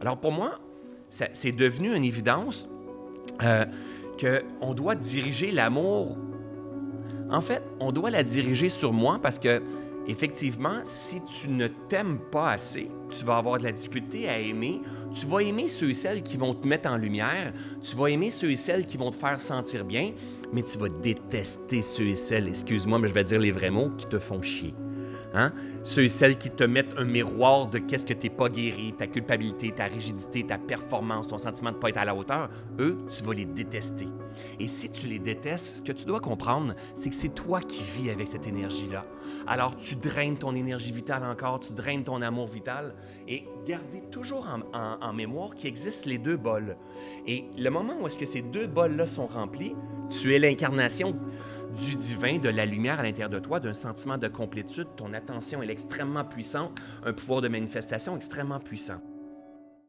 Alors pour moi, c'est devenu une évidence euh, qu'on doit diriger l'amour. En fait, on doit la diriger sur moi parce que, effectivement, si tu ne t'aimes pas assez, tu vas avoir de la difficulté à aimer. Tu vas aimer ceux et celles qui vont te mettre en lumière. Tu vas aimer ceux et celles qui vont te faire sentir bien, mais tu vas détester ceux et celles, excuse-moi, mais je vais dire les vrais mots, qui te font chier. Hein? Ceux et celles qui te mettent un miroir de qu'est-ce que t'es pas guéri, ta culpabilité, ta rigidité, ta performance, ton sentiment de pas être à la hauteur, eux, tu vas les détester. Et si tu les détestes, ce que tu dois comprendre, c'est que c'est toi qui vis avec cette énergie-là. Alors tu draines ton énergie vitale encore, tu draines ton amour vital et gardez toujours en, en- en mémoire qu'il existe les deux bols. Et le moment où est-ce que ces deux bols-là sont remplis, tu es l'incarnation du divin, de la lumière à l'intérieur de toi, d'un sentiment de complétude. Ton attention est extrêmement puissante, un pouvoir de manifestation extrêmement puissant.